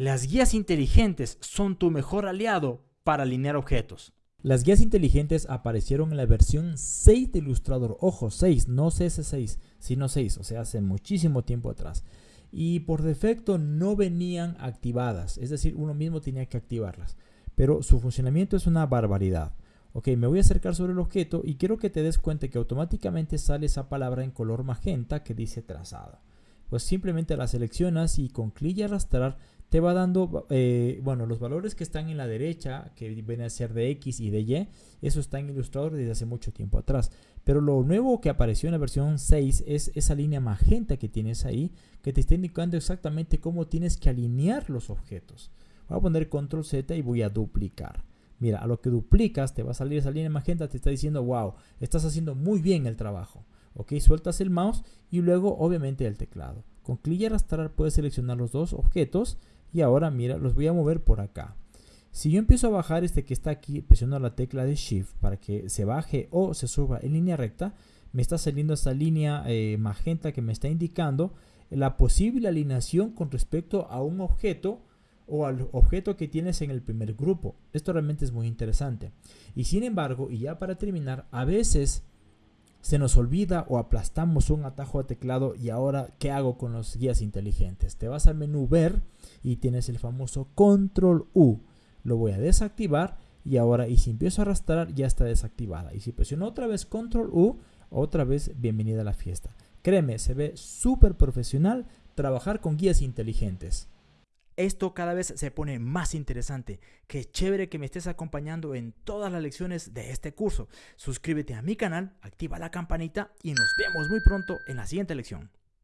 Las guías inteligentes son tu mejor aliado para alinear objetos. Las guías inteligentes aparecieron en la versión 6 de Illustrator. Ojo, 6, no CS6, sino 6, o sea, hace muchísimo tiempo atrás. Y por defecto no venían activadas, es decir, uno mismo tenía que activarlas. Pero su funcionamiento es una barbaridad. Ok, me voy a acercar sobre el objeto y quiero que te des cuenta que automáticamente sale esa palabra en color magenta que dice trazada. Pues simplemente la seleccionas y con clic y arrastrar te va dando, eh, bueno, los valores que están en la derecha, que vienen a ser de X y de Y, eso está en Illustrator desde hace mucho tiempo atrás. Pero lo nuevo que apareció en la versión 6 es esa línea magenta que tienes ahí, que te está indicando exactamente cómo tienes que alinear los objetos. Voy a poner control Z y voy a duplicar. Mira, a lo que duplicas te va a salir esa línea magenta, te está diciendo, wow, estás haciendo muy bien el trabajo. Ok, sueltas el mouse y luego obviamente el teclado. Con clic y arrastrar puedes seleccionar los dos objetos y ahora mira, los voy a mover por acá. Si yo empiezo a bajar este que está aquí, presiono la tecla de Shift para que se baje o se suba en línea recta, me está saliendo esta línea eh, magenta que me está indicando la posible alineación con respecto a un objeto o al objeto que tienes en el primer grupo. Esto realmente es muy interesante. Y sin embargo, y ya para terminar, a veces se nos olvida o aplastamos un atajo de teclado y ahora, ¿qué hago con los guías inteligentes? Te vas al menú ver y tienes el famoso control U. Lo voy a desactivar y ahora, y si empiezo a arrastrar, ya está desactivada. Y si presiono otra vez control U, otra vez bienvenida a la fiesta. Créeme, se ve súper profesional trabajar con guías inteligentes. Esto cada vez se pone más interesante. Qué chévere que me estés acompañando en todas las lecciones de este curso. Suscríbete a mi canal, activa la campanita y nos vemos muy pronto en la siguiente lección.